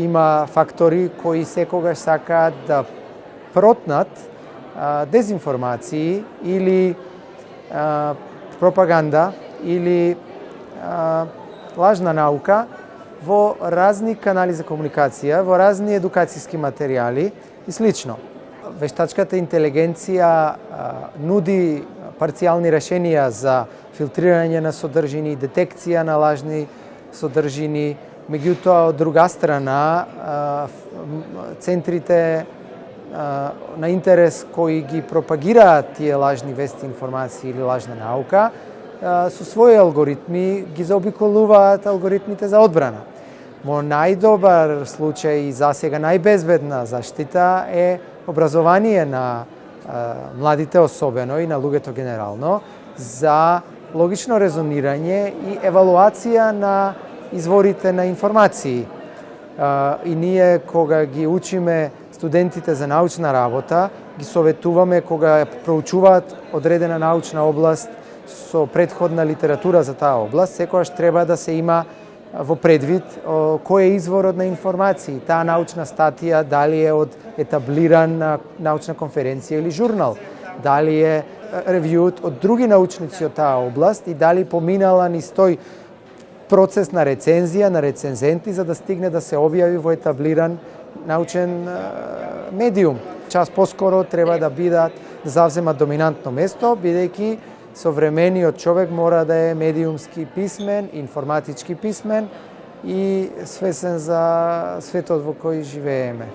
има фактори кои секогаш сакаат да протнат дезинформации или пропаганда или лажна наука во разни канали за комуникација, во разни едукацијски материјали и слично. Вештачката интелигенција нуди парцијални решенија за филтрирање на содржини, детекција на лажни содржини, меѓутоа од друга страна центрите на интерес кои ги пропагираат тие лажни вести, информации или лажна наука, со своји алгоритми ги заобиколуваат алгоритмите за одбрана. Мо најдобар случај и засега најбезбедна заштита е образование на младите особено и на луѓето генерално за логично резонирање и евалуација на изворите на информации. И ние кога ги учиме студентите за научна работа, ги советуваме кога проучуваат одредена научна област со предходна литература за таа област, секогаш треба да се има во предвид кој е изворот на информации. Таа научна статија дали е од етаблиран научна конференција или журнал, дали е ревјуот од други научници од таа област и дали поминала ни стој процес на рецензија на рецензенти за да стигне да се објави во етаблиран научен медиум. Час поскоро треба да бидат да завземат доминантно место, бидејќи современиот човек мора да е медиумски писмен, информатички писмен и свесен за светот во кој живееме.